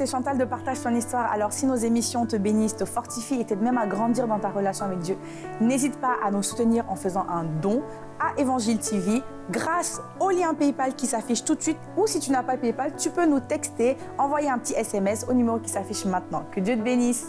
c'est Chantal de Partage ton histoire. Alors si nos émissions te bénissent, te fortifient et t'aident même à grandir dans ta relation avec Dieu, n'hésite pas à nous soutenir en faisant un don à Évangile TV grâce au lien PayPal qui s'affiche tout de suite ou si tu n'as pas PayPal, tu peux nous texter, envoyer un petit SMS au numéro qui s'affiche maintenant. Que Dieu te bénisse.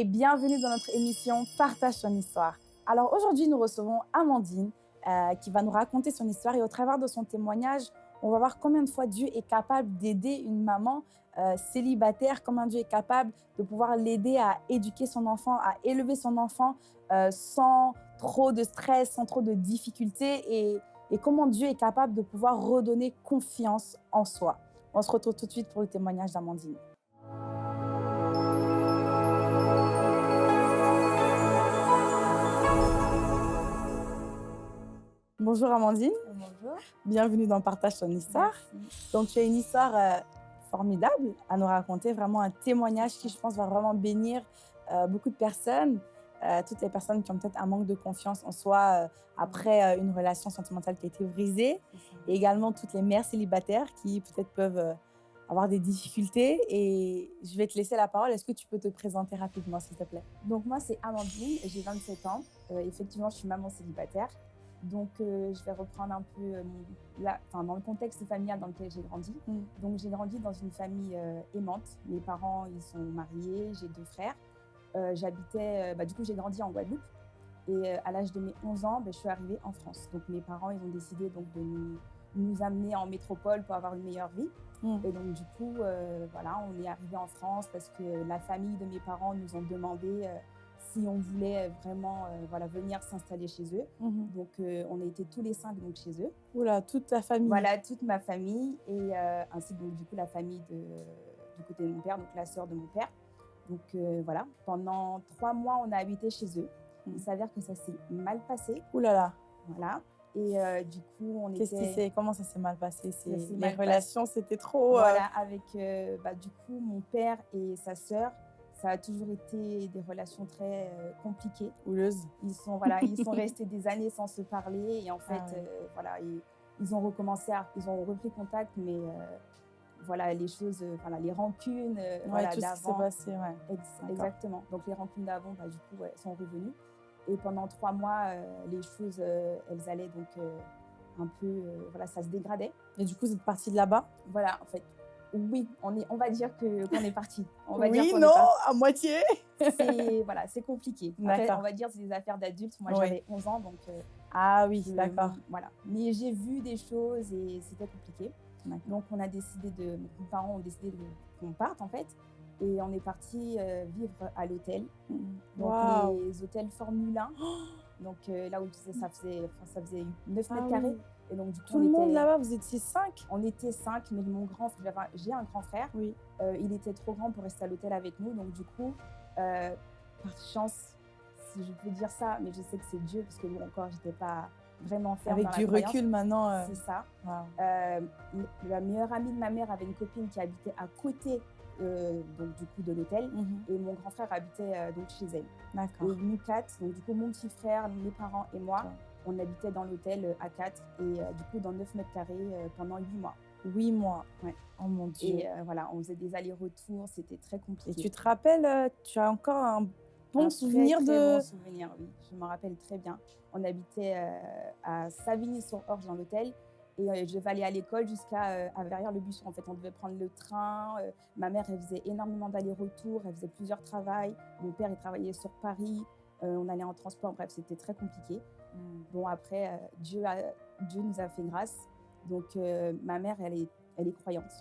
Et bienvenue dans notre émission Partage ton histoire. Alors aujourd'hui, nous recevons Amandine euh, qui va nous raconter son histoire et au travers de son témoignage, on va voir combien de fois Dieu est capable d'aider une maman euh, célibataire, comment Dieu est capable de pouvoir l'aider à éduquer son enfant, à élever son enfant euh, sans trop de stress, sans trop de difficultés et, et comment Dieu est capable de pouvoir redonner confiance en soi. On se retrouve tout de suite pour le témoignage d'Amandine. Bonjour Amandine. Bonjour. Bienvenue dans Partage ton histoire. Merci. Donc tu as une histoire euh, formidable à nous raconter, vraiment un témoignage qui je pense va vraiment bénir euh, beaucoup de personnes, euh, toutes les personnes qui ont peut-être un manque de confiance en soi après une relation sentimentale qui a été brisée et également toutes les mères célibataires qui peut-être peuvent avoir des difficultés et je vais te laisser la parole. Est-ce que tu peux te présenter rapidement s'il te plaît? Donc moi, c'est Amandine, j'ai 27 ans. Euh, effectivement, je suis maman célibataire. Donc euh, je vais reprendre un peu euh, la- dans le contexte familial dans lequel j'ai grandi. Mm. Donc j'ai grandi dans une famille euh, aimante. Mes parents, ils sont mariés, j'ai deux frères. Euh, J'habitais, bah, du coup, j'ai grandi en Guadeloupe. Et à l'âge de mes 11 ans, bah, je suis arrivée en France. Donc mes parents, ils ont décidé donc, de nous, nous amener en métropole pour avoir une meilleure vie. Mm. Et donc du coup, voilà, on est arrivé en France parce que la famille de mes parents nous ont demandé si on voulait vraiment euh, voilà, venir s'installer chez eux. Donc euh, on a été tous les cinq donc, chez eux. Oula, toute ta famille. Voilà, toute ma famille et euh, ainsi donc du coup la famille de, du côté de mon père, donc la sœur de mon père. Donc euh, voilà, pendant trois mois on a habité chez eux. Mm. Il s'avère que ça s'est mal passé, Oula là, voilà. Et euh, du coup on qu'est-ce qui était s'est, comment ça s'est mal passé? C'est- s'est Les mal relations, c'était trop. euh, Voilà, avec euh, bah, du coup mon père et sa sœur, ça a toujours été des relations très euh, compliquées. houleuses. Ils sont voilà, ils sont restés des années sans se parler et en fait Ah ouais. euh, voilà, ils, ils ont recommencé, à, ils ont repris contact, mais euh, voilà les choses, voilà les rancunes Ouais, voilà, d'avant. passé, ouais. Ex- D'accord. exactement. Donc les rancunes d'avant, bah, du coup, ouais, sont revenues. Et pendant trois mois, euh, les choses, euh, elles allaient donc euh, un peu, voilà, ça se dégradait. Et du coup, vous êtes partie de là-bas? Voilà, en fait, oui, on est, on va dire que qu'on est parti. On va dire Oui, non, à moitié. C'est voilà, c'est compliqué. Après, on va dire c'est des affaires d'adultes. Moi, Oui. j'avais 11 ans, donc euh, Ah oui, d'accord. Voilà. Mais j'ai vu des choses et c'était compliqué. Donc, on a décidé de, mes parents ont décidé de- qu'on parte en fait, et on est parti euh, vivre à l'hôtel. Donc Waouh. les hôtels Formule 1. Donc euh, là où ça faisait, ça faisait 9 Ah mètres oui. Et donc du coup, Tout le monde était- là-bas, vous étiez cinq on était 5, mais mon grand frère, j'ai un grand frère, Oui. euh, il était trop grand pour rester à l'hôtel avec nous. Donc du coup, euh, par chance, si je peux dire ça, mais je sais que c'est Dieu, parce que bon, encore, j'étais pas vraiment ferme Avec dans la du croyance. recul maintenant. euh, C'est ça. Euh, la meilleure amie de ma mère avait une copine qui habitait à côté euh, donc, du coup de l'hôtel. Mhm. Et mon grand frère habitait donc chez elle. D'accord. Et nous quatre, donc du coup mon petit frère, mes parents et moi. On habitait dans l'hôtel euh, à quatre et euh, du coup dans 9 mètres carrés euh, pendant 8 mois. Huit mois. Ouais. Oh mon Dieu. Et voilà, on faisait des allers-retours, c'était très Et compliqué. tu te rappelles, tu as encore un bon Un souvenir très de. bon souvenir, oui. Je m'en rappelle très bien. On habitait à Savigny-sur-Orge dans l'hôtel et je devais aller à l'école jusqu'à à Verrières-le-Buisson. En fait, on devait prendre le train. ma mère, elle faisait énormément d'allers-retours, elle faisait plusieurs travails. Mon père, il travaillait sur Paris. Euh, on allait en transport. Bref, c'était très compliqué. Bon, après, euh, Dieu, a- Dieu nous a fait grâce. Donc, euh, ma mère, elle est, elle est croyante.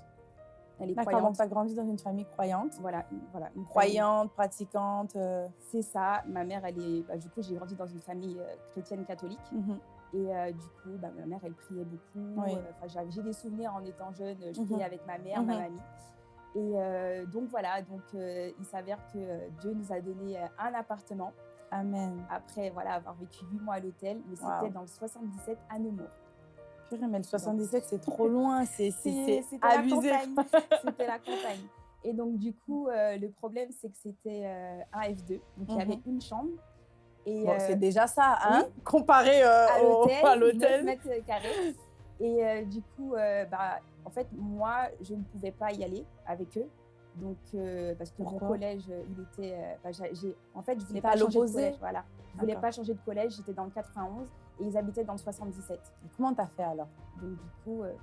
Elle est croyante. donc tu as grandi dans une famille croyante. Voilà, voilà, une famille- Croyante, pratiquante. euh, C'est ça. Ma mère, elle est. bah, du coup, j'ai grandi dans une famille chrétienne catholique. mhm. Et euh, du coup, bah, ma mère, elle priait beaucoup. Oui. Enfin, j'avais- J'ai des souvenirs en étant jeune. Je Mhm. priais avec ma mère, ma mamie. Et donc voilà, donc il s'avère que Dieu nous a donné un appartement Amen. après voilà avoir vécu huit mois à l'hôtel, mais Wow. c'était dans le 77 à Nemours. Purée, mais le 77, c'est trop loin. C'est c'est- C'est- c'est C'était la abusé. campagne. C'était la campagne. Et donc, du coup, euh, le problème, c'est que c'était euh, un F2. Donc, il y avait une chambre. Et, Bon, euh, c'est déjà ça, hein, comparé euh, à l'hôtel, à 9 l'hôtel. mètres carrés. Et du coup, bah, en fait, moi, je ne pouvais pas y aller avec eux. Donc, euh, parce que Pourquoi? mon collège, euh, il était. euh, en fait, je voulais pas à changer de collège. Voilà. Je voulais pas changer de collège. J'étais dans le 91 et ils habitaient dans le 77. Et Comment t'as fait alors? Donc, du coup, euh,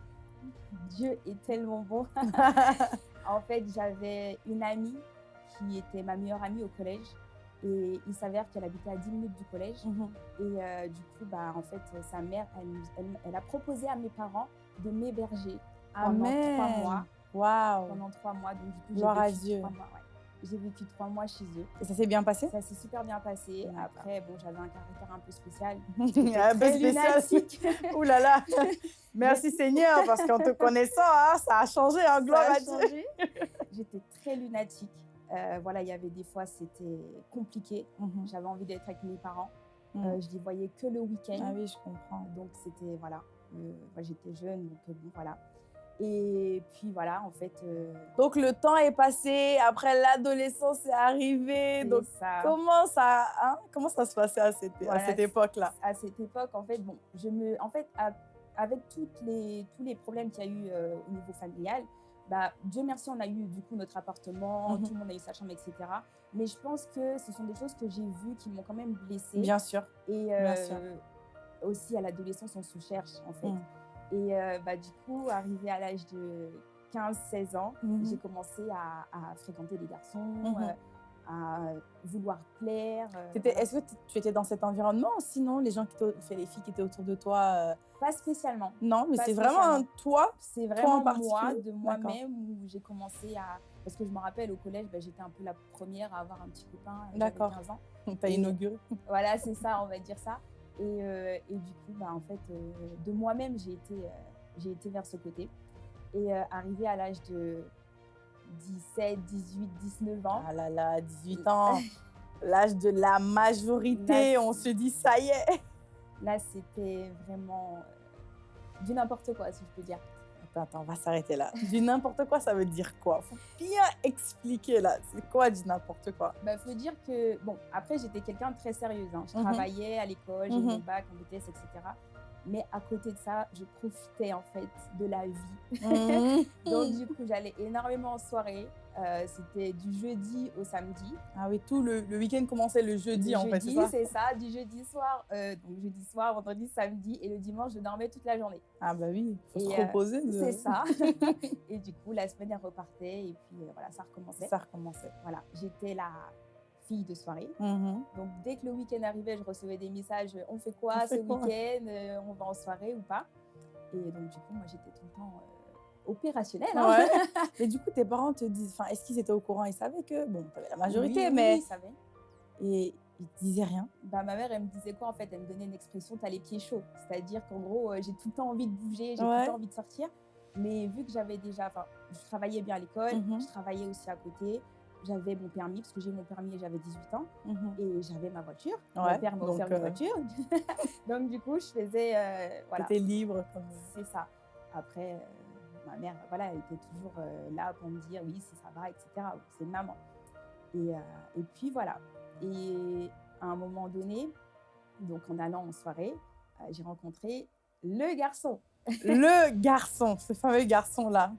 Dieu est tellement bon. En fait, j'avais une amie qui était ma meilleure amie au collège. Et il s'avère qu'elle habitait à 10 minutes du collège. Mhm. Et du coup, bah, en fait, sa mère, elle, elle- elle a proposé à mes parents de m'héberger pendant trois Amen. mois. Waouh. Pendant trois mois. Donc, du coup, j'ai Gloire à vécu Dieu. trois mois, ouais. J'ai vécu trois mois chez eux. Et ça s'est bien passé? Ça s'est super bien passé. Après, bon, j'avais un caractère un peu spécial. Un peu spécial. Ouh là là. Merci Seigneur, parce qu'en te connaissant, hein, ça a changé, hein, gloire à Dieu. J'étais très lunatique. Euh, voilà, il y avait des fois, c'était compliqué. Mhm. J'avais envie d'être avec mes parents. Mhm. Euh, je les voyais que le week-end. Ah oui, je comprends. Donc c'était voilà, euh, j'étais jeune donc euh, bon voilà. Et puis voilà en fait euh, Donc le temps est passé, après l'adolescence est arrivée. Donc ça. comment ça, hein, comment ça se passait à cette, à cette époque-là? À cette époque en fait bon je me en fait à- avec toutes les tous les problèmes qu'il y a eu euh, au niveau familial. Bah, Dieu merci, on a eu du coup notre appartement, Mhm. tout le monde a eu sa chambre, etc. Mais je pense que ce sont des choses que j'ai vues qui m'ont quand même blessée. Bien sûr. Et Bien euh, sûr. aussi à l'adolescence, on se cherche en fait. Mm. Et euh, bah, du coup, arrivé à l'âge de 15-16 ans, Mhm. j'ai commencé à, à fréquenter des garçons, Mhm. euh, à vouloir plaire. euh. Est-ce que tu étais dans cet environnement sinon les gens qui fait les filles qui étaient autour de toi euh, Pas spécialement. Non, mais c'est vraiment toi. C'est en vraiment moi, particulier de moi-même, où j'ai commencé à... Parce que je me rappelle, au collège, bah, j'étais un peu la première à avoir un petit copain. D'accord. 15 ans. T'as inauguré. Voilà, c'est ça, on va dire ça. Et, euh, et du coup, bah, en fait, euh, de moi-même, j'ai été, euh, j'ai été vers ce côté. Et arrivé à l'âge de 17, 18, 19 ans, Ah là là, 18 ans, l'âge de la majorité, Là, on se dit ça y est. là, c'était vraiment du n'importe quoi, si je peux dire. Attends, on va s'arrêter là. Du n'importe quoi, ça veut dire quoi? Faut bien expliquer là. C'est quoi du n'importe quoi? Il Bah, faut dire que, bon, après, j'étais quelqu'un de très sérieuse. hein. Je Mhm. travaillais à l'école, j'ai eu Mhm. mon bac en BTS, etc. Mais à côté de ça, je profitais en fait de la vie. Donc, du coup, j'allais énormément en soirée. Euh, C'était du jeudi au samedi. Ah oui, tout le, le week-end commençait le jeudi en fait, c'est jeudi, ça? c'est ça, du jeudi soir, euh, donc jeudi soir, vendredi, samedi, et le dimanche, je dormais toute la journée. Ah bah oui, faut Et, se euh, reposer. de- C'est ça. et du coup, la semaine, elle repartait, et puis voilà, ça recommençait. Ça recommençait. Voilà, j'étais la fille de soirée. Mhm. Donc, dès que le week-end arrivait, je recevais des messages euh, on fait quoi On ce week-end Euh, On va en soirée ou pas? Et donc, du coup, moi, j'étais tout le temps euh, opérationnelle. hein. Ouais. mais du coup, tes parents te disent, enfin, est-ce qu'ils étaient au courant? Ils savaient que, bon, t'avais la majorité, Oui, mais oui, ils savaient. et ils te disaient rien. Bah, ma mère, elle me disait quoi en fait? Elle me donnait une expression t'as les pieds chauds. C'est-à-dire qu'en gros, euh, j'ai tout le temps envie de bouger, j'ai tout le temps envie de sortir. Mais vu que j'avais déjà, enfin, je travaillais bien à l'école, Mhm. je travaillais aussi à côté. J'avais mon permis, parce que j'ai eu mon permis et j'avais 18 ans. Mhm. Et j'avais ma voiture. Ouais, Mon père m'a offert euh, une voiture. donc, du coup, je faisais. euh, voilà. T'étais libre comme. C'est ça. Après, euh, ma mère, voilà, elle était toujours euh, là pour me dire oui, si ça va, etc. C'est maman. Et, euh, et puis voilà. Et à un moment donné, donc en allant en soirée, euh, j'ai rencontré le garçon. le garçon, ce fameux garçon-là.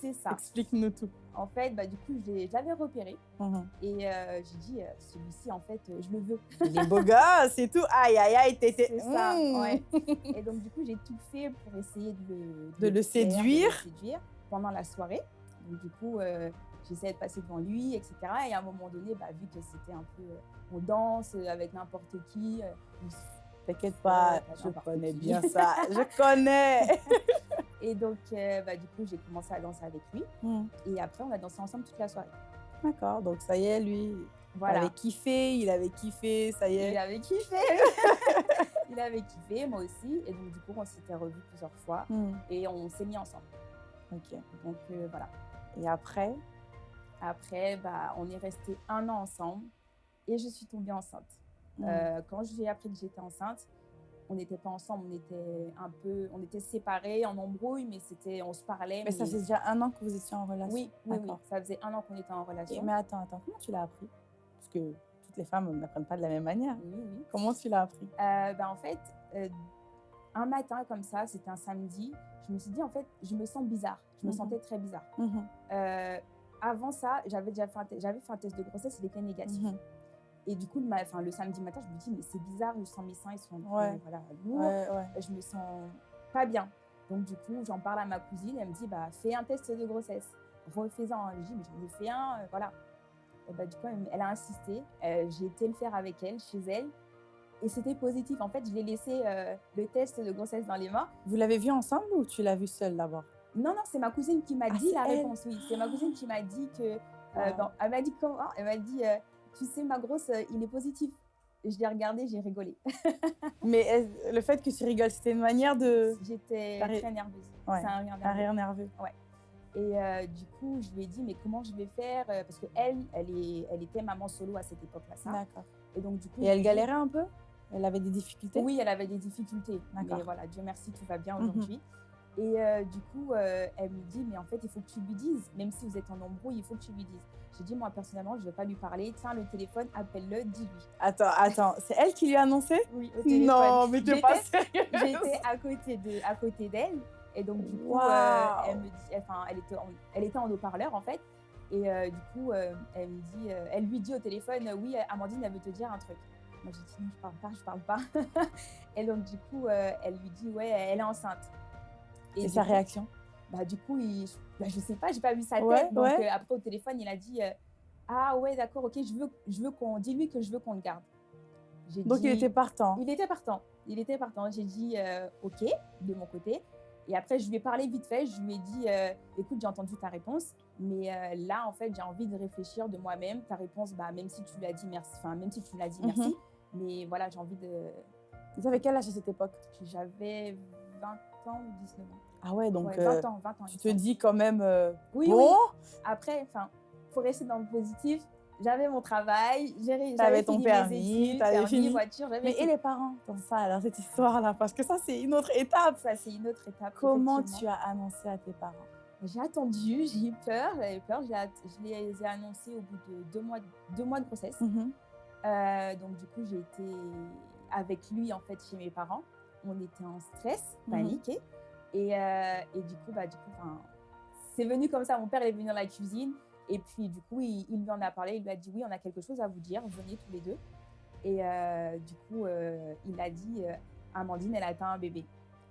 C'est ça. Explique-nous tout. En fait, bah, du coup, je l'ai- je l'avais repéré Mhm. et euh, j'ai dit euh, celui-ci, en fait, euh, je le veux. Il est beau gosse et tout. Aïe, aïe, aïe, t'étais. C'est ça, Mm. ouais. Et donc, du coup, j'ai tout fait pour essayer de le, De le plaire, séduire. de le séduire pendant la soirée. Donc, du coup, j'essayais de passer devant lui, etc. Et à un moment donné, bah, vu que c'était un peu. on danse avec n'importe qui. T'inquiète pas, je connais bien ça. Je connais. Et donc, euh, bah, du coup, j'ai commencé à danser avec lui. Mm. Et après, on a dansé ensemble toute la soirée. D'accord, donc ça y est, lui, il avait kiffé, il avait kiffé, ça y Il est. avait kiffé. il avait kiffé, moi aussi. Et donc, du coup, on s'était revus plusieurs fois. Mm. Et on s'est mis ensemble. Ok. Donc, euh, voilà. Et après, Après, bah, on est resté un an ensemble et je suis tombée enceinte. mm. Euh, quand j'ai appris que j'étais enceinte, on n'était pas ensemble, on était un peu, on était séparés, en embrouille, mais c'était, on se parlait. Mais, ça faisait déjà un an que vous étiez en relation Oui, oui, oui, ça faisait un an qu'on était en relation. mais attends, attends, comment tu l'as appris? Parce que toutes les femmes n'apprennent pas de la même manière. Oui, oui. Comment tu l'as appris? Euh, ben, En fait, euh, un matin comme ça, c'était un samedi, je me suis dit, en fait, je me sens bizarre. Je me Mhm. sentais très bizarre. Mhm, Euh, avant ça, j'avais déjà fait un, j'avais fait un test de grossesse, il était négatif. mhm. Et du coup, le, ma- enfin, le samedi matin, je me dis, mais c'est bizarre, je sens mes seins, ils sont Ouais. voilà, lourds. Ouais, ouais. je me sens pas bien. Donc du coup, j'en parle à ma cousine, elle me dit, bah, fais un test de grossesse. Refais-en. Je dis, mais j'en ai fait un, euh, voilà. Et bah, du coup, elle, a insisté. Euh, J'ai été le faire avec elle, chez elle. Et c'était positif. En fait, je lui ai laissé euh, le test de grossesse dans les mains. Vous l'avez vu ensemble ou tu l'as vu seule d'abord? Non, non, c'est ma cousine qui m'a Ah, dit la elle réponse. Oui, c'est ma cousine qui m'a dit que. euh, elle m'a dit comment Elle m'a dit, euh, tu sais, ma grosse, euh, il est positif. Je l'ai regardé, j'ai rigolé. Mais le fait que tu rigoles, c'était une manière de. J'étais très nerveuse. Ouais, C'est un rire Un nerveux. rire nerveux. Et euh, du coup, je lui ai dit, mais comment je vais faire euh, Parce qu'elle, elle, est, elle était maman solo à cette époque-là. D'accord. Et donc, du coup. Et elle galérait un peu? Elle avait des difficultés? Oui, elle avait des difficultés. D'accord. Mais voilà, Dieu merci, tout va bien Mhm. aujourd'hui. Et euh, du coup, euh, elle me dit, mais en fait, il faut que tu lui dises, même si vous êtes en embrouille, il faut que tu lui dises. J'ai dit, moi, personnellement, je ne vais pas lui parler. Tiens, le téléphone, appelle-le, dis-lui. Attends, attends, c'est elle qui lui a annoncé? Oui, au Non, mais t'es pas sérieuse J'étais à côté de, à côté d'elle. Et donc, du coup, euh, elle me dit, enfin, elle était en, elle était en haut-parleur, en fait. Et du coup, elle me dit, elle lui dit au téléphone, oui, Amandine, elle veut te dire un truc. Moi, j'ai dit, non, je parle pas, je parle pas. et donc, du coup, elle lui dit, ouais, elle est enceinte. Et sa coup, réaction bah, Du coup, il, bah, je sais pas, j'ai pas vu sa tête. Ouais, donc, ouais. euh, après, au téléphone, il a dit, euh, ah ouais, d'accord, ok, je veux, je veux qu'on, dis-lui que je veux qu'on le garde. Donc il était partant. il était partant. Il était partant. J'ai dit euh, OK de mon côté. Et après, je lui ai parlé vite fait. Je lui ai dit écoute, j'ai entendu ta réponse, mais là, en fait, j'ai envie de réfléchir de moi-même. Ta réponse, bah, même si tu l'as dit merci, enfin, même si tu l'as dit Mhm. merci, mais voilà, j'ai envie de. Vous avez quel âge à cette époque? J'avais 20 ans ou 19 ans. Ah ouais, donc Ouais, euh, 20 ans, 20 ans. tu il te dis quand même euh, Oui, bon, oui. Après, enfin, faut rester dans le positif. J'avais mon travail, j'avais ton fini permis, mes études, t'avais permis, fini. voiture, mais et les parents dans ça alors cette histoire là parce que ça c'est une autre étape. ça, c'est une autre étape. Comment tu as annoncé à tes parents? J'ai attendu, j'ai eu peur, j'avais peur. Je les ai annoncés au bout de deux mois, deux mois de grossesse. Mhm. Euh, donc du coup, j'ai été avec lui en fait chez mes parents. On était en stress, Mhm. paniqué. Et, euh, et du coup, bah, du coup, c'est venu comme ça. Mon père est venu dans la cuisine. Et puis du coup, il, il lui en a parlé. Il lui a dit oui, on a quelque chose à vous dire. Venez tous les deux. Et euh, du coup, euh, il a dit Amandine, elle a atteint un bébé.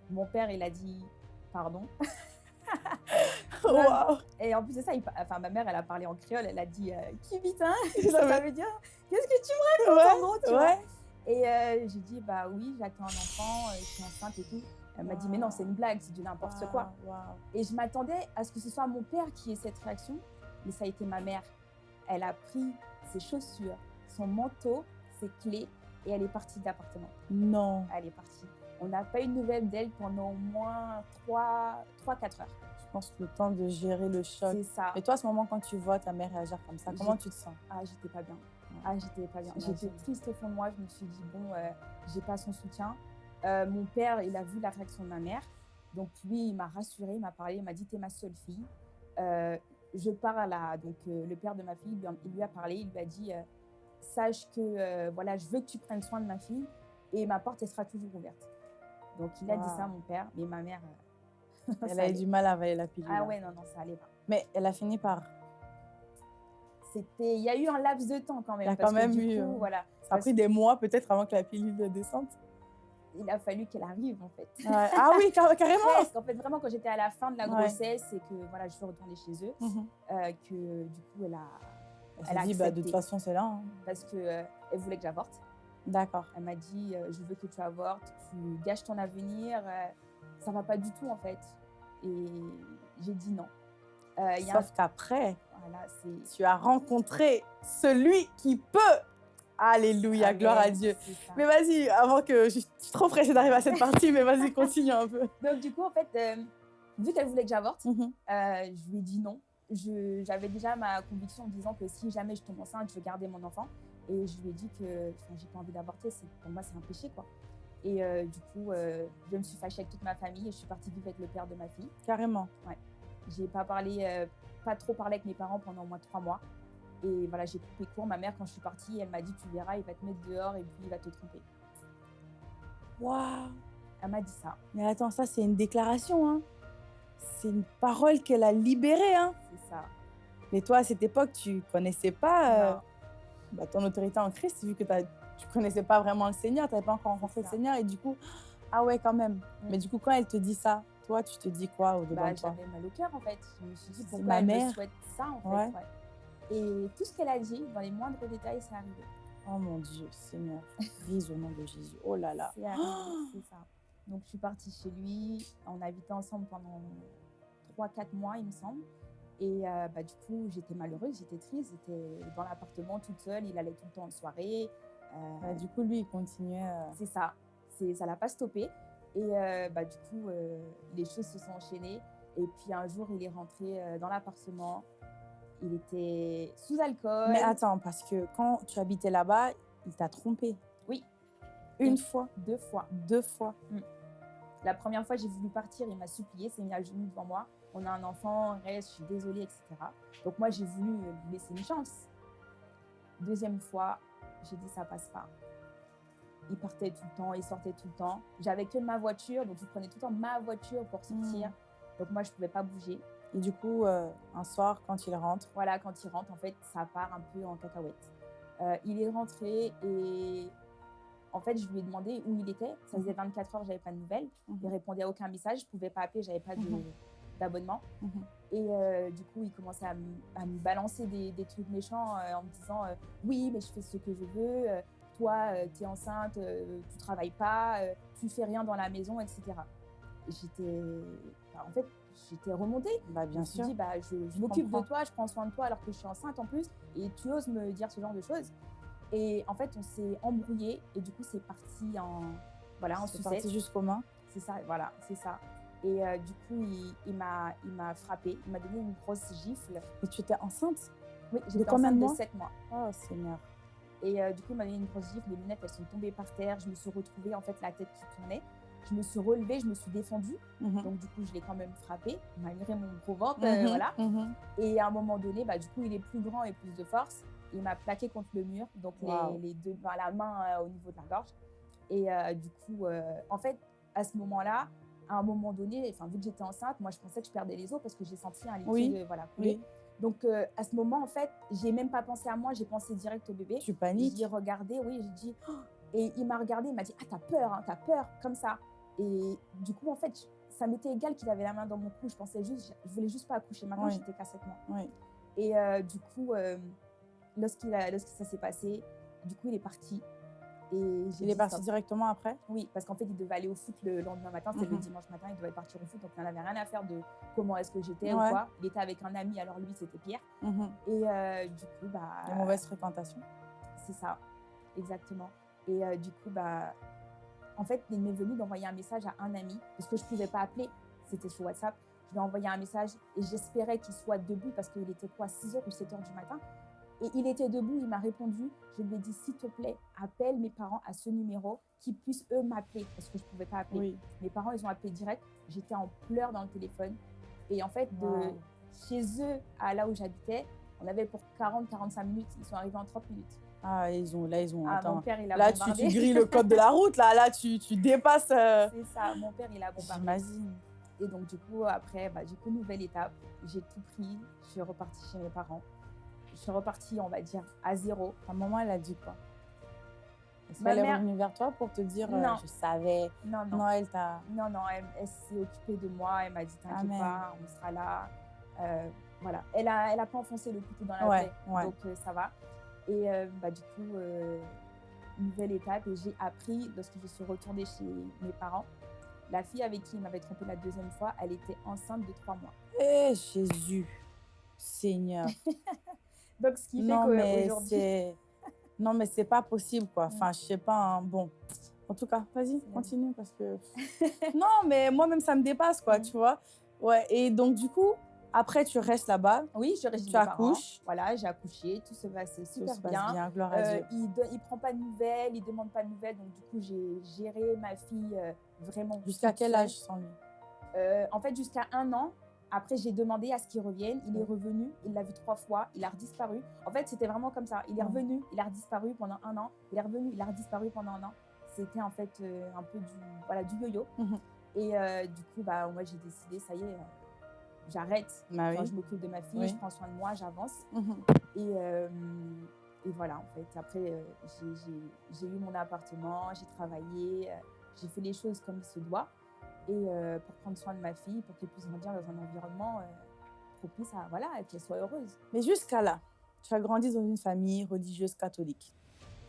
Mon père, il a dit pardon. Waouh. Et en plus de ça, il enfin, ma mère, elle a parlé en créole, elle a dit Qui vite, hein? Ça Ça, veut- dire Qu'est-ce que tu me Ouais, racontes en gros, tu vois? Ouais. Et j'ai dit Bah oui, j'attends un enfant, je suis enceinte et tout. Elle m'a dit Mais non, c'est une blague, c'est du n'importe quoi. Waouh, waouh. Et je m'attendais à ce que ce soit mon père qui ait cette réaction, mais ça a été ma mère. Elle a pris ses chaussures, son manteau, ses clés et elle est partie de l'appartement. Non. Elle est partie. On n'a pas eu de nouvelles d'elle pendant au moins 3-4 heures. Je pense que le temps de gérer le choc. C'est ça. Et toi, à ce moment, quand tu vois ta mère réagir comme ça, comment tu te sens? Ah, j'étais pas bien. Ah, j'étais pas bien. J'étais triste au fond de moi. Je me suis dit, bon, euh, j'ai pas son soutien. Euh, mon père, il a vu la réaction de ma mère. Donc, lui, il m'a rassuré, il m'a parlé, il m'a dit, t'es ma seule fille. Euh, je parle à donc, euh, le père de ma fille, il lui a- parlé, il lui a dit, sache que voilà, je veux que tu prennes soin de ma fille et ma porte, elle sera toujours ouverte. Donc, il a dit ça à mon père, mais ma mère. Elle a eu du mal à avaler la pilule. Ah hein. ouais, non, non, ça allait pas. Mais elle a fini par. C'était, il y a eu un laps de temps quand même. Il y a parce quand que même du eu, coup, voilà, Ça a pris des mois peut-être avant que la pilule descende. Il a fallu qu'elle arrive en fait. Ouais. Ah oui, car- carrément. Presque. En fait, vraiment, quand j'étais à la fin de la grossesse et que voilà, je suis retournée chez eux, Mhm. euh, que du coup, elle a. Elle Elle a dit, bah, de toute façon, c'est là. hein. Parce qu'elle elle voulait que j'avorte. D'accord. Elle m'a dit euh, Je veux que tu avortes, tu gâches ton avenir, euh, ça va pas du tout en fait. Et j'ai dit non. Euh, un- Sauf qu'après, Voilà, tu as rencontré celui qui peut. Alléluia, Amen, gloire à Dieu. Mais vas-y, avant que je suis trop pressée d'arriver à cette partie, mais vas-y, continue un peu. Donc, du coup, en fait, euh, vu qu'elle voulait que j'avorte, Mhm. Euh, je lui ai dit non. J'avais déjà ma conviction en disant que si jamais je tombe enceinte, je veux garder mon enfant. Et je lui ai dit que j'ai pas envie d'avorter, pour moi c'est un péché quoi. Et euh, du coup, je me suis fâchée avec toute ma famille et je suis partie vivre avec le père de ma fille. Carrément. J'ai pas parlé, pas trop parlé avec mes parents pendant au moins trois mois. Et voilà, j'ai coupé court. Ma mère, quand je suis partie, elle m'a dit Tu verras, il va te mettre dehors et puis il va te tromper. Waouh Elle m'a dit ça. Mais attends, ça, c'est une déclaration. Hein. C'est une parole qu'elle a libérée. Hein. C'est ça. Mais toi, à cette époque, tu connaissais pas euh, bah, ton autorité en Christ, vu que t'as- tu connaissais pas vraiment le Seigneur, tu n'avais pas encore rencontré le. Seigneur. Et du coup, ah ouais, quand même. Mm. Mais du coup, quand elle te dit ça, toi, tu te dis quoi au-dedans Bah, de toi? j'avais mal au cœur en fait. Je me suis dit pourquoi ma elle mère? me souhaite ça en fait. Ouais. ouais. Et tout ce qu'elle a dit, dans les moindres détails, c'est arrivé. Oh mon Dieu, Seigneur, brise au nom de Jésus. Oh là là. C'est arrivé, c'est ça. Donc je suis partie chez lui. On a habité ensemble pendant 3-4 mois, il me semble. Et euh, bah, du coup, j'étais malheureuse, j'étais triste. J'étais dans l'appartement toute seule. Il allait tout le temps en soirée. Euh, Bah, du coup, lui, il continuait. euh, C'est ça. C'est, ça l'a pas stoppé. Et bah, du coup, les choses se sont enchaînées. Et puis un jour, il est rentré dans l'appartement. Il était sous alcool. Mais attends, parce que quand tu habitais là-bas, il t'a trompé. Oui. Une fois, Deux fois. deux fois. La première fois, j'ai voulu partir. Il m'a supplié, s'est mis à genoux devant moi. On a un enfant, reste, je suis désolée, etc. Donc moi, j'ai voulu lui laisser une chance. Deuxième fois, j'ai dit, ça passe pas. Il partait tout le temps, il sortait tout le temps. J'avais que ma voiture, donc il prenait tout le temps ma voiture pour sortir. Donc moi, je pouvais pas bouger. Et du coup, euh, un soir, quand il rentre, Voilà, quand il rentre, en fait, ça part un peu en cacahuète. Euh, il est rentré et en fait, je lui ai demandé où il était. Ça faisait 24 heures, j'avais pas de nouvelles. Il répondait à aucun message, je pouvais pas appeler, j'avais pas Mhm. d'abonnement. Mhm. Et euh, du coup, il commençait à, me- à me balancer des, des trucs méchants euh, en me disant euh, Oui, mais je fais ce que je veux. toi, tu es enceinte, tu travailles pas, tu fais rien dans la maison, etc. Et J'étais. enfin, en fait, j'étais remontée. bah, Je bien me suis sûr. dit, bah, je, je m'occupe de toi, je prends soin de toi alors que je suis enceinte en plus, et tu oses me dire ce genre de choses. Et en fait, on s'est embrouillé, et du coup, c'est parti en, voilà, en C'est parti jusqu'aux mains. C'est ça, voilà, c'est ça. Et euh, du coup, il, il m'a frappé, il m'a donné une grosse gifle. Et tu étais enceinte? Oui, j'étais enceinte de mois? 7 mois. Oh, Seigneur. Et euh, du coup, il m'a donné une grosse gifle, les lunettes, elles sont tombées par terre. Je me suis retrouvée, en fait, la tête qui tournait. Je me suis relevée, je me suis défendue. Mhm. Donc, du coup, je l'ai quand même frappé, malgré mon gros ventre, euh, Mhm, voilà. mhm. Et à un moment donné, bah, du coup, il est plus grand et plus de force. Il m'a plaqué contre le mur, donc les- les, deux, bah, la main euh, au niveau de la gorge. Et euh, du coup, euh, en fait, à ce moment-là, à un moment donné, enfin, vu que j'étais enceinte, moi, je pensais que je perdais les os parce que j'ai senti un liquide Oui, euh, voilà, couler. Oui, Donc, euh, à ce moment, en fait, j'ai même pas pensé à moi, j'ai pensé direct au bébé. tu J'ai paniques. dit, regardez, oui, j'ai dit, Oh et il m'a regardé, il m'a dit, ah, t'as peur, hein, t'as peur, comme ça. Et du coup, en fait, ça m'était égal qu'il avait la main dans mon cou, je pensais juste, je voulais juste pas accoucher. Maintenant, Oui. j'étais qu'à 7 mois. Oui. Et euh, du coup, euh, lorsqu'il a, lorsque ça s'est passé, du coup, il est parti. Et Il est parti stop. directement après? Oui, parce qu'en fait, il devait aller au foot le lendemain matin, c'était le Mhm. dimanche matin, il devait partir au foot, donc il n'en avait rien à faire de comment est-ce que j'étais Ouais. ou quoi. Il était avec un ami, alors lui, c'était Pierre. Mhm. Et euh, du coup, bah. Les mauvaises fréquentations. C'est ça, exactement. Et du coup, bah, en fait, il m'est venu d'envoyer un message à un ami, parce que je ne pouvais pas appeler, c'était sur WhatsApp. Je lui ai envoyé un message et j'espérais qu'il soit debout, parce qu'il était quoi, 6h ou 7h du matin. Et il était debout, il m'a répondu. Je lui ai dit, s'il te plaît, appelle mes parents à ce numéro, qu'ils puissent eux m'appeler, parce que je ne pouvais pas appeler. Oui. Mes parents, ils ont appelé direct. J'étais en pleurs dans le téléphone. Et en fait, de Wow. chez eux à là où j'habitais, on avait pour 40-45 minutes. Ils sont arrivés en 30 minutes. Ah, ils ont, là, ils ont. Ah, attends. mon père, il a Là, tu, tu grilles le code de la route. Là, là tu, tu dépasses. euh, C'est ça, mon père, il a bombardé. J'imagine. Et donc, du coup, après, bah, du coup, nouvelle étape. J'ai tout pris. Je suis repartie chez mes parents. Je suis repartie, on va dire, à zéro. Ta maman, elle a dit quoi? Est-ce qu'elle est mère- revenue vers toi pour te dire euh, Non. Je savais. Non, non. Non, elle t'a. Non, non, elle, elle s'est occupée de moi. Elle m'a dit T'inquiète pas, on sera là. Euh, voilà. Elle a, elle a pas enfoncé le couteau dans la Ouais, plaie. ouais. Donc, euh, ça va. Et euh, bah, du coup, euh, nouvelle étape. Et j'ai appris, lorsque je suis retournée chez mes parents, la fille avec qui il m'avait trompé la deuxième fois, elle était enceinte de trois mois. Eh, Jésus, Seigneur. Donc, ce qui fait non, mais qu'aujourd'hui. c'est. Non, mais c'est pas possible, quoi. Enfin, je sais pas. hein, Bon. En tout cas, vas-y, continue parce que. non, mais moi-même, ça me dépasse, quoi, tu vois. Ouais, et donc, du coup, Après, tu restes là-bas. Oui, je reste Tu parents. accouches. Voilà, j'ai accouché, tout se passe Tout super se passe bien. bien, gloire à Euh, Dieu. il ne prend pas de nouvelles, il demande pas de nouvelles. Donc, du coup, j'ai géré ma fille euh, vraiment. Jusqu'à quel âge sans lui? Euh, En fait, jusqu'à un an. Après, j'ai demandé à ce qu'il revienne. Il est revenu. Il l'a vu trois fois. Il a redisparu. En fait, c'était vraiment comme ça. Il est revenu. Il a redisparu pendant un an. Il est revenu. Il a redisparu pendant un an. C'était en fait euh, un peu du, voilà, du yo-yo. Mhm. Et euh, du coup, bah, moi, j'ai décidé, ça y est, j'arrête. Bah Enfin, oui. je m'occupe de ma fille, Oui. je prends soin de moi, j'avance. Mhm. Et, euh, et voilà, en fait. Après, euh, j'ai- eu mon appartement, j'ai travaillé, euh, j'ai fait les choses comme il se doit. Et pour prendre soin de ma fille, pour qu'elle puisse grandir dans un environnement propice à voilà, qu'elle soit heureuse. Mais jusqu'à là, tu as grandi dans une famille religieuse catholique.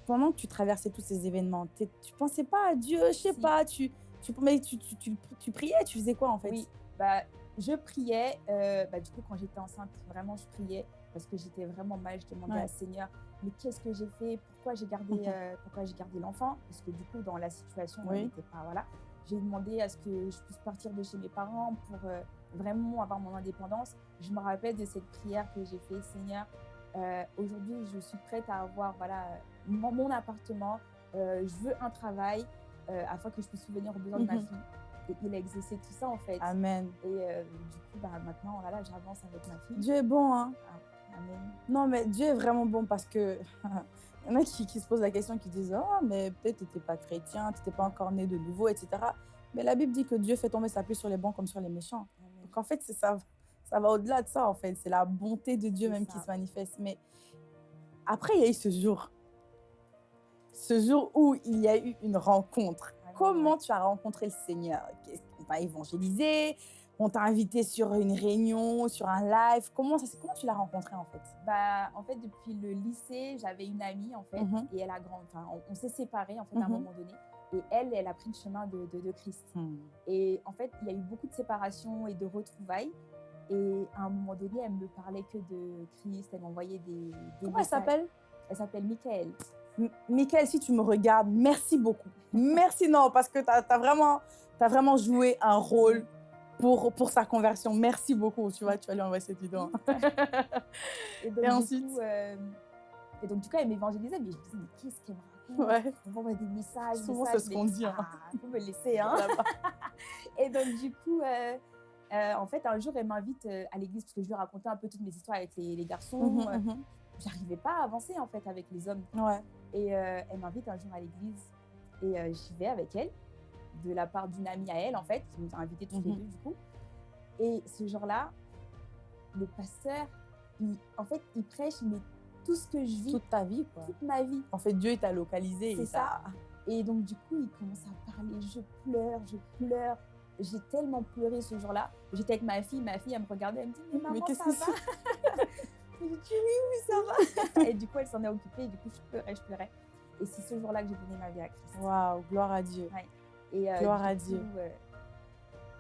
Pendant que tu traversais tous ces événements, tu pensais pas à Dieu, je sais Si. pas, tu, tu, mais tu, tu, tu, tu priais, tu faisais quoi en fait? Oui, bah, je priais. euh, bah, du coup, quand j'étais enceinte, vraiment, je priais parce que j'étais vraiment mal. Je demandais Ouais. à Seigneur, mais qu'est-ce que j'ai fait? Pourquoi j'ai gardé, euh, pourquoi j'ai gardé l'enfant? Parce que du coup, dans la situation, on Oui. n'était pas. Voilà. J'ai demandé à ce que je puisse partir de chez mes parents pour euh, vraiment avoir mon indépendance. Je me rappelle de cette prière que j'ai fait, Seigneur. Aujourd'hui, je suis prête à avoir voilà, mon, mon appartement. je veux un travail afin que je puisse subvenir aux besoins de ma Mhm. fille. Et il a exaucé tout ça en fait. Amen. Et euh, du coup, bah, maintenant, voilà, j'avance avec ma fille. Dieu est bon, hein Amen. Non, mais Dieu est vraiment bon parce que il y en a qui, qui se posent la question, qui disent Oh, mais peut-être tu n'étais pas chrétien, tu n'étais pas encore né de nouveau, etc. Mais la Bible dit que Dieu fait tomber sa pluie sur les bons comme sur les méchants. Amen. Donc en fait, c'est ça, ça va au-delà de ça, en fait. C'est la bonté de Dieu même ça. qui se manifeste. Mais après, il y a eu ce jour. Ce jour où il y a eu une rencontre. Comment tu as rencontré le Seigneur? Qu'est-ce- On t'a évangélisé? On t'a invité sur une réunion, sur un live? Comment, ça, comment tu l'as rencontré, en fait? Bah, en fait, depuis le lycée, j'avais une amie, en fait, Mhm. et elle a grand... enfin, on, on s'est séparés, en fait, à un Mhm. moment donné. Et elle, elle a pris le chemin de, de, de Christ. Et en fait, il y a eu beaucoup de séparations et de retrouvailles. Et à un moment donné, elle me parlait que de Christ. Elle m'envoyait des, des Comment elle messages. s'appelle? Elle s'appelle Michael. Michael, si tu me regardes, merci beaucoup. Merci, non, parce que tu as, vraiment, as vraiment joué un rôle pour, pour sa conversion. Merci beaucoup. Tu vois, tu vas lui envoyer cette vidéo. Et, donc, Et ensuite coup, euh, et donc, du coup, elle m'évangélisait. Mais je me disais, mais qu'est-ce qu'elle me raconte? Ouais. On m'envoie des messages. Souvent, c'est ce qu'on dit, hein. Ah, faut me laisser, hein. Et donc, du coup, euh, euh, en fait, un jour, elle m'invite à l'église parce que je lui racontais un peu toutes mes histoires avec les, les garçons. Euh, mhm. J'arrivais pas à avancer, en fait, avec les hommes. Ouais. Et euh, elle m'invite un jour à l'église et euh, j'y vais avec elle, de la part d'une amie à elle, en fait, qui nous a invités tous les Mhm. deux, du coup. Et ce jour-là, le pasteur, il- en fait, il prêche, mais tout ce que je vis, Toute ta vie, quoi. toute ma vie. En fait, Dieu t'a localisé. et C'est ça. Et donc, du coup, il commence à parler, je pleure, je pleure. J'ai tellement pleuré ce jour-là. J'étais avec ma fille, ma fille, elle me regardait, elle me dit, mais maman, qu'est-ce ça va J'ai dit, oui, oui, ça va. et du coup, elle s'en est occupée, et du coup, je pleurais, je pleurais. Et c'est ce jour-là que j'ai donné ma vie à Christ. Waouh, gloire à Dieu. Et, euh, Gloire à coup, Dieu. euh,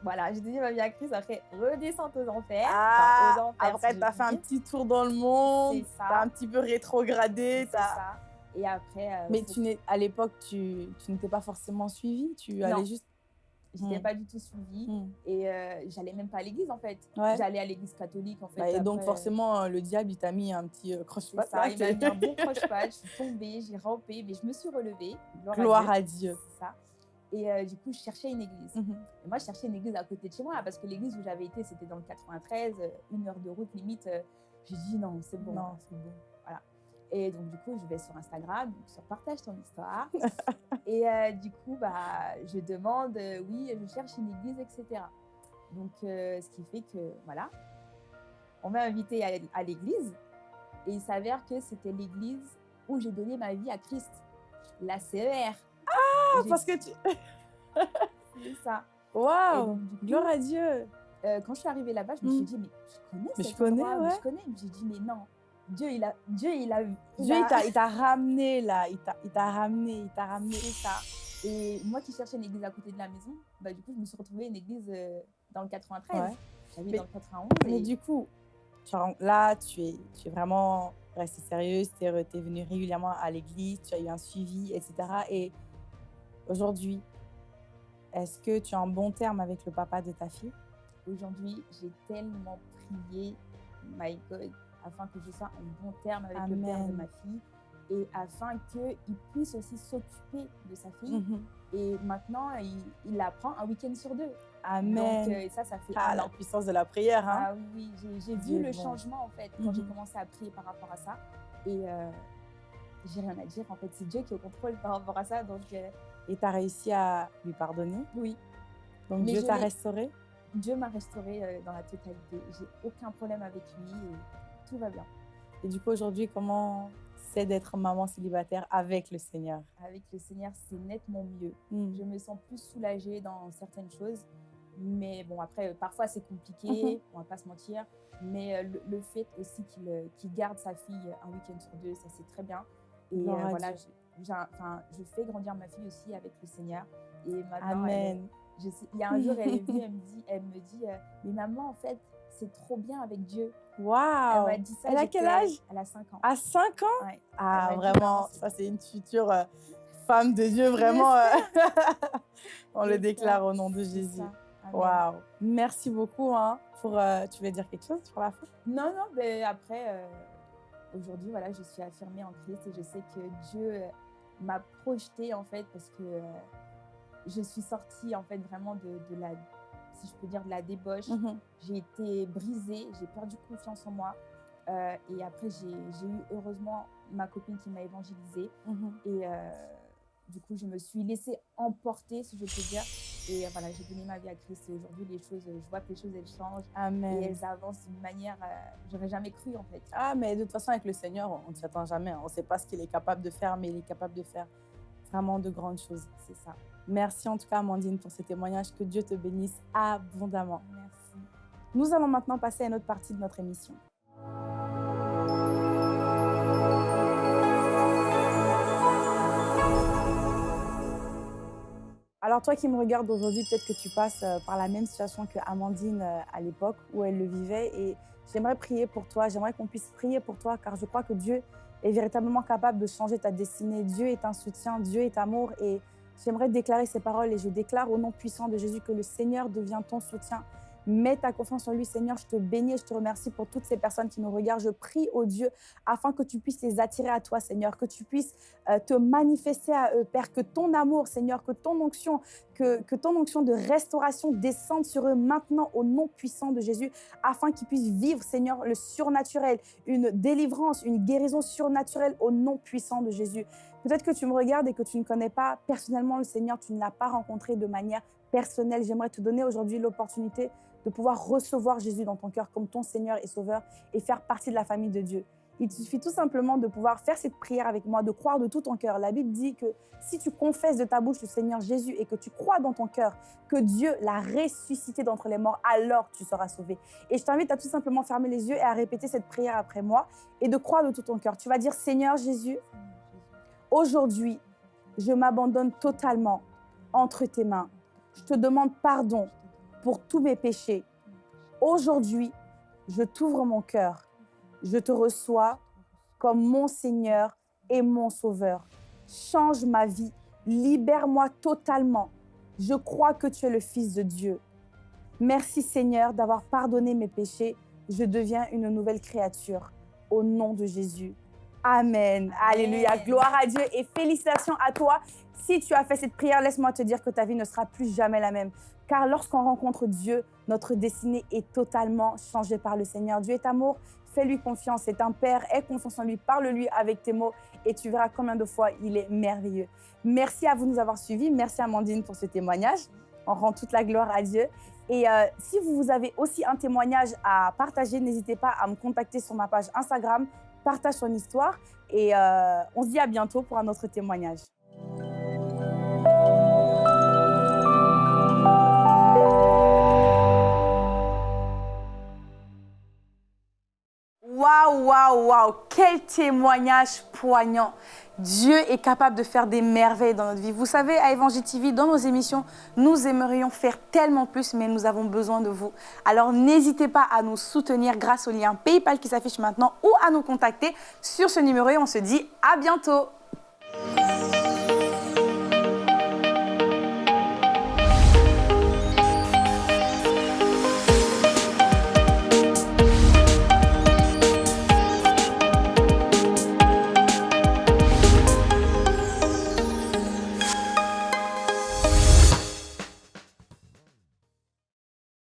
voilà, j'ai donné ma vie à Christ, après, redescente aux enfers. Ah, Enfin, aux enfers, après, si tu as je fait un petit tour dans le monde. C'est ça. Tu as un petit peu rétrogradé. C'est t'as- ça. Et après, euh, Mais tu n'es, à l'époque, tu, tu n'étais pas forcément suivie. Tu Non. allais juste. J'étais Hmm. pas du tout suivie. Hmm. Et euh, j'allais même pas à l'église, en fait. Ouais. J'allais à l'église catholique, en fait. Bah, et donc, après, forcément, euh, le diable, il t'a mis un petit euh, croche C'est ça, il m'a mis un bon croche-patte, je suis tombée, j'ai rampé, mais je me suis relevée. Gloire, Gloire à Dieu. Dieu. C'est ça. Et euh, du coup, je cherchais une église. Mhm. Et moi, je cherchais une église à côté de chez moi, parce que l'église où j'avais été, c'était dans le 93, euh, une heure de route limite. euh, J'ai dit non, c'est bon. Non, c'est bon. Et donc, du coup, je vais sur Instagram, sur Partage ton histoire. et euh, du coup, bah, je demande, euh, oui, je cherche une église, etc. Donc, euh, ce qui fait que, voilà, on m'a invité à, l'église. Et il s'avère que c'était l'église où j'ai donné ma vie à Christ. La CER. Ah, parce que tu. C'est ça. Waouh! Gloire à Dieu! quand je suis arrivée là-bas, je me suis Mm. dit, mais je connais Mais je cet connais, endroit, mais. Je connais. J'ai dit, mais non. Dieu, il a, Dieu, il a, il Dieu, a- il t'a- ramené là. Il t'a ramené. Il t'a ramené. Ça. Et moi qui cherchais une église à côté de la maison, bah, du coup, je me suis retrouvée une église euh, dans le 93. Ouais. J'habite Mais- dans le 91. Mais et- du coup, là, tu es, tu es vraiment restée sérieuse, tu es, venue régulièrement à l'église, tu as eu un suivi, etc. Et aujourd'hui, est-ce que tu es en bon terme avec le papa de ta fille? Aujourd'hui, j'ai tellement prié, my God, afin que je sois en bon terme avec le père de ma fille et afin qu'il puisse aussi s'occuper de sa fille. Mhm. Et maintenant, il, la prend un week-end sur deux. Amen. Donc, euh, ça, ça fait. Ah, la puissance de la prière. Hein? Ah oui, j'ai vu le changement en fait quand j'ai mhm. commencé à prier par rapport à ça. Et euh, j'ai rien à dire. En fait, c'est Dieu qui est au contrôle par rapport à ça. Donc, euh, Et tu as réussi à lui pardonner? Oui. Donc, Dieu t'a restauré? Dieu m'a restauré dans la totalité. J'ai aucun problème avec lui et tout va bien. Et du coup, aujourd'hui, comment c'est d'être maman célibataire avec le Seigneur? Avec le Seigneur, c'est nettement mieux. Hmm. Je me sens plus soulagée dans certaines choses. Mais bon, après, parfois c'est compliqué, mhm. on va pas se mentir. Mais euh, le, fait aussi euh, qu'il garde sa fille un week-end sur deux, ça c'est très bien. Et euh, voilà, je, fais grandir ma fille aussi avec le Seigneur. Et maintenant, Amen. Il y a un jour, elle est venue, elle me dit, elle me dit mais maman, en fait, c'est trop bien avec Dieu. Waouh Elle dit ça. Elle a quel âge? Elle a 5 ans. À 5 ans? Ah, vraiment, ça c'est une future femme de Dieu, vraiment. On le déclare au nom de Jésus. Waouh Merci beaucoup. Hein, pour, euh, tu voulais dire quelque chose pour la fin? Non, non, mais après, euh, aujourd'hui, voilà, je suis affirmée en Christ et je sais que Dieu euh, m'a projetée en fait parce que je suis sortie en fait vraiment de, la, si je peux dire, de la débauche. Mhm. J'ai été brisée, j'ai perdu confiance en moi. et après, j'ai eu heureusement ma copine qui m'a évangélisée. Mhm. Et du coup, je me suis laissée emporter, si je peux dire. Et voilà, j'ai donné ma vie à Christ. Et aujourd'hui, les choses, je vois que les choses, elles changent. Amen. Et elles avancent d'une manière, euh, j'aurais jamais cru, en fait. Ah, mais de toute façon, avec le Seigneur, on ne s'y attend jamais. Hein. On ne sait pas ce qu'il est capable de faire, mais il est capable de faire vraiment de grandes choses. C'est ça. Merci en tout cas, Amandine, pour ce témoignage. Que Dieu te bénisse abondamment. Merci. Nous allons maintenant passer à une autre partie de notre émission. Alors toi qui me regardes aujourd'hui, peut-être que tu passes euh, par la même situation que Amandine euh, à l'époque où elle le vivait et j'aimerais prier pour toi, j'aimerais qu'on puisse prier pour toi car je crois que Dieu est véritablement capable de changer ta destinée. Dieu est un soutien, Dieu est amour et j'aimerais déclarer ces paroles et je déclare au nom puissant de Jésus que le Seigneur devient ton soutien Mets ta confiance en lui, Seigneur. Je te bénis et je te remercie pour toutes ces personnes qui nous regardent. Je prie au Dieu afin que tu puisses les attirer à toi, Seigneur, que tu puisses euh, te manifester à eux, Père, que ton amour, Seigneur, que ton onction, que, que ton onction de restauration descende sur eux maintenant au nom puissant de Jésus, afin qu'ils puissent vivre, Seigneur, le surnaturel, une délivrance, une guérison surnaturelle au nom puissant de Jésus. Peut-être que tu me regardes et que tu ne connais pas personnellement le Seigneur, tu ne l'as pas rencontré de manière personnelle. J'aimerais te donner aujourd'hui l'opportunité de pouvoir recevoir Jésus dans ton cœur comme ton Seigneur et Sauveur et faire partie de la famille de Dieu. Il suffit tout simplement de pouvoir faire cette prière avec moi, de croire de tout ton cœur. La Bible dit que si tu confesses de ta bouche le Seigneur Jésus et que tu crois dans ton cœur que Dieu l'a ressuscité d'entre les morts, alors tu seras sauvé. Et je t'invite à tout simplement fermer les yeux et à répéter cette prière après moi et de croire de tout ton cœur. Tu vas dire Seigneur Jésus, aujourd'hui, je m'abandonne totalement entre tes mains. Je te demande pardon pour tous mes péchés. Aujourd'hui, je t'ouvre mon cœur. Je te reçois comme mon Seigneur et mon Sauveur. Change ma vie. Libère-moi totalement. Je crois que tu es le Fils de Dieu. Merci Seigneur d'avoir pardonné mes péchés. Je deviens une nouvelle créature. Au nom de Jésus. Amen. Alléluia. Gloire à Dieu et félicitations à toi. Si tu as fait cette prière, laisse-moi te dire que ta vie ne sera plus jamais la même. Car lorsqu'on rencontre Dieu, notre destinée est totalement changée par le Seigneur. Dieu est amour, fais-lui confiance. C'est un Père, aie confiance en lui, parle-lui avec tes mots et tu verras combien de fois il est merveilleux. Merci à vous de nous avoir suivis. Merci Amandine pour ce témoignage. On rend toute la gloire à Dieu. Et euh, si vous avez aussi un témoignage à partager, n'hésitez pas à me contacter sur ma page Instagram, partage son histoire. Et euh, on se dit à bientôt pour un autre témoignage. Waouh, waouh, waouh, quel témoignage poignant. Dieu est capable de faire des merveilles dans notre vie. Vous savez, à Évangile TV, dans nos émissions, nous aimerions faire tellement plus, mais nous avons besoin de vous. Alors n'hésitez pas à nous soutenir grâce au lien PayPal qui s'affiche maintenant ou à nous contacter sur ce numéro et on se dit à bientôt.